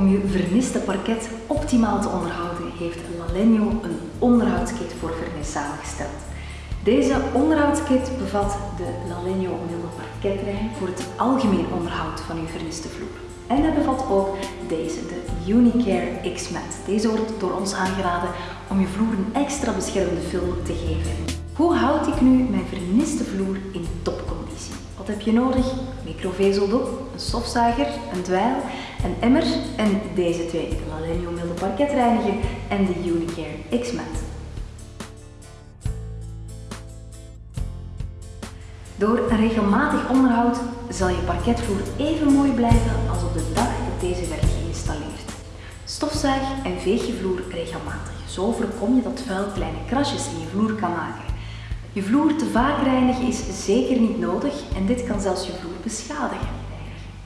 Om je verniste parket optimaal te onderhouden heeft Lalegno een onderhoudskit voor vernis samengesteld. Deze onderhoudskit bevat de Lalegno milde parketlijn voor het algemeen onderhoud van uw verniste vloer. En hij bevat ook deze, de Unicare X-Mat. Deze wordt door ons aangeraden om je vloer een extra beschermende film te geven. Hoe houd ik nu mijn verniste vloer in topconditie? Wat heb je nodig? Microvezeldoek, een stofzuiger, een dweil, een emmer en deze twee, de Lalegno milde parketreiniger en de Unicare X-Mat. Door een regelmatig onderhoud zal je parketvloer even mooi blijven als op de dag dat deze werd geïnstalleerd. Stofzuig en veeg je vloer regelmatig. Zo voorkom je dat vuil kleine krasjes in je vloer kan maken. Je vloer te vaak reinigen is zeker niet nodig en dit kan zelfs je vloer beschadigen.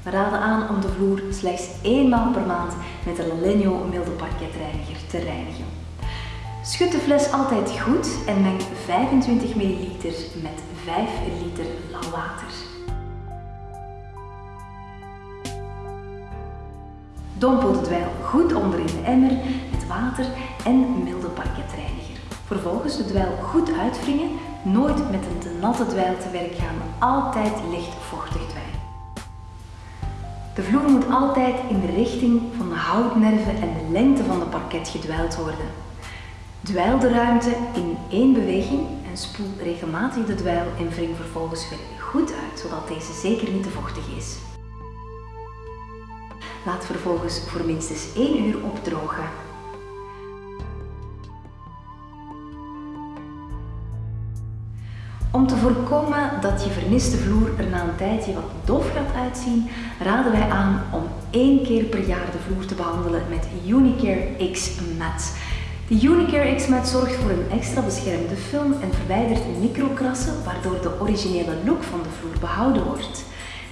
We raden aan om de vloer slechts één maal per maand met de Lalegno milde parketreiniger te reinigen. Schud de fles altijd goed en meng 25 ml met 5 liter lauw water. Dompel de dweil goed onder in de emmer met water en milde parketreiniger. Vervolgens de dweil goed uitwringen, nooit met een te natte dweil te werk gaan, altijd licht vochtig. De vloer moet altijd in de richting van de houtnerven en de lengte van de parket gedwijld worden. Dweil de ruimte in één beweging en spoel regelmatig de dweil en wring vervolgens weer goed uit, zodat deze zeker niet te vochtig is. Laat vervolgens voor minstens 1 uur opdrogen. Te voorkomen dat je verniste vloer er na een tijdje wat dof gaat uitzien, raden wij aan om één keer per jaar de vloer te behandelen met Unicare X Mat. De Unicare X-Mat zorgt voor een extra beschermde film en verwijdert microkrassen, waardoor de originele look van de vloer behouden wordt.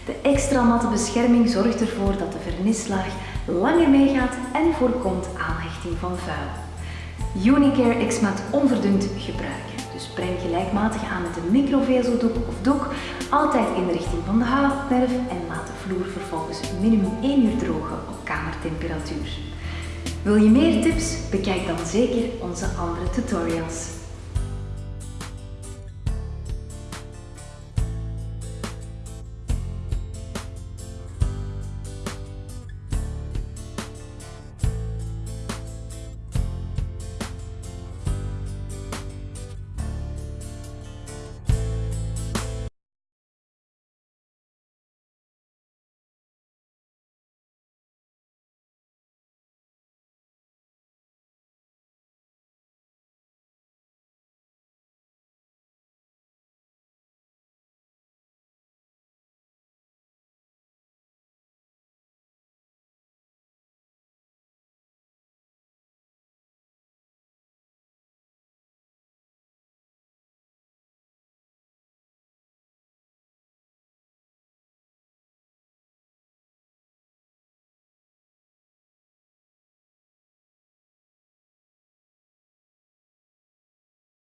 De extra matte bescherming zorgt ervoor dat de vernislaag langer meegaat en voorkomt aanhechting van vuil. Unicare X-Mat onverdund gebruiken. Dus breng gelijkmatig aan met een microvezeldoek of doek, altijd in de richting van de houtnerf en laat de vloer vervolgens minimum 1 uur drogen op kamertemperatuur. Wil je meer tips? Bekijk dan zeker onze andere tutorials.